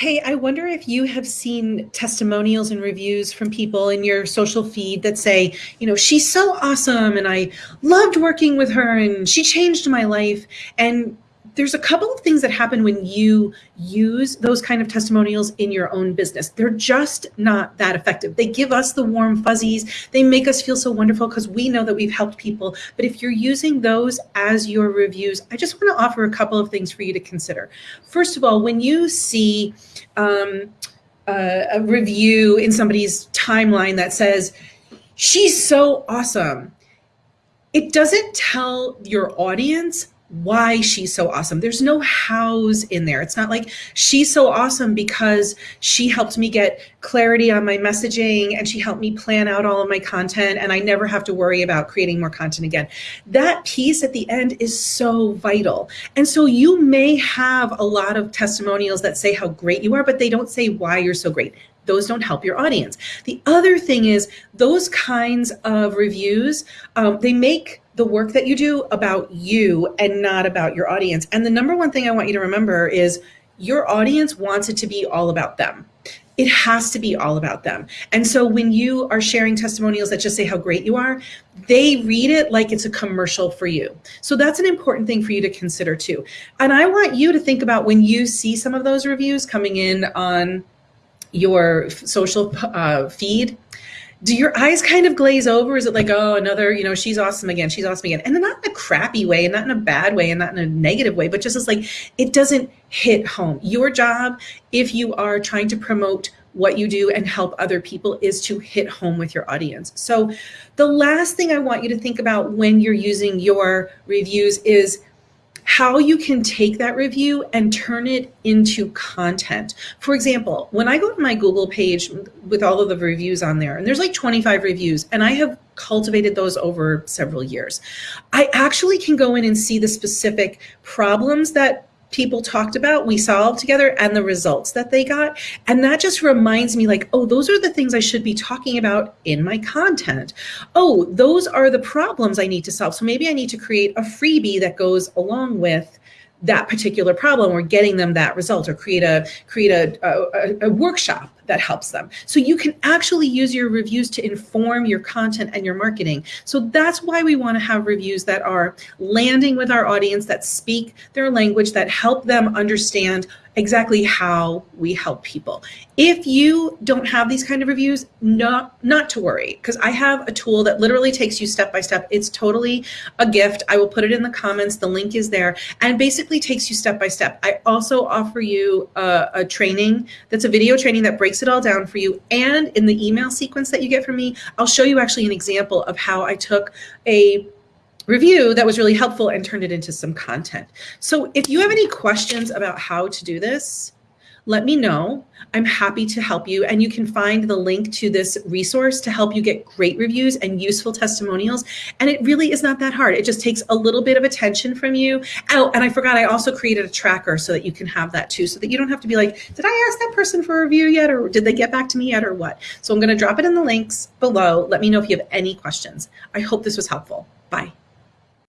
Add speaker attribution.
Speaker 1: Hey, I wonder if you have seen testimonials and reviews from people in your social feed that say, you know, she's so awesome and I loved working with her and she changed my life. And there's a couple of things that happen when you use those kind of testimonials in your own business. They're just not that effective. They give us the warm fuzzies. They make us feel so wonderful because we know that we've helped people. But if you're using those as your reviews, I just want to offer a couple of things for you to consider. First of all, when you see um, uh, a review in somebody's timeline that says, she's so awesome, it doesn't tell your audience why she's so awesome. There's no hows in there. It's not like she's so awesome because she helped me get clarity on my messaging and she helped me plan out all of my content and I never have to worry about creating more content again. That piece at the end is so vital. And so you may have a lot of testimonials that say how great you are, but they don't say why you're so great those don't help your audience. The other thing is those kinds of reviews, um, they make the work that you do about you and not about your audience. And the number one thing I want you to remember is your audience wants it to be all about them. It has to be all about them. And so when you are sharing testimonials that just say how great you are, they read it like it's a commercial for you. So that's an important thing for you to consider too. And I want you to think about when you see some of those reviews coming in on your social uh, feed, do your eyes kind of glaze over? Is it like, oh, another, you know, she's awesome again, she's awesome again. And not in a crappy way and not in a bad way and not in a negative way, but just as like, it doesn't hit home. Your job, if you are trying to promote what you do and help other people is to hit home with your audience. So the last thing I want you to think about when you're using your reviews is how you can take that review and turn it into content. For example, when I go to my Google page with all of the reviews on there, and there's like 25 reviews, and I have cultivated those over several years, I actually can go in and see the specific problems that people talked about, we solved together, and the results that they got. And that just reminds me like, oh, those are the things I should be talking about in my content. Oh, those are the problems I need to solve. So maybe I need to create a freebie that goes along with that particular problem or getting them that result or create a create a, a, a, workshop that helps them. So you can actually use your reviews to inform your content and your marketing. So that's why we want to have reviews that are landing with our audience that speak their language that help them understand exactly how we help people. If you don't have these kind of reviews, not, not to worry, because I have a tool that literally takes you step by step. It's totally a gift. I will put it in the comments. The link is there and basically takes you step by step. I also offer you a, a training that's a video training that breaks it all down for you. And in the email sequence that you get from me, I'll show you actually an example of how I took a review that was really helpful and turned it into some content. So if you have any questions about how to do this, let me know. I'm happy to help you. And you can find the link to this resource to help you get great reviews and useful testimonials. And it really is not that hard. It just takes a little bit of attention from you. Oh, and I forgot, I also created a tracker so that you can have that too, so that you don't have to be like, did I ask that person for a review yet? Or did they get back to me yet or what? So I'm gonna drop it in the links below. Let me know if you have any questions. I hope this was helpful. Bye.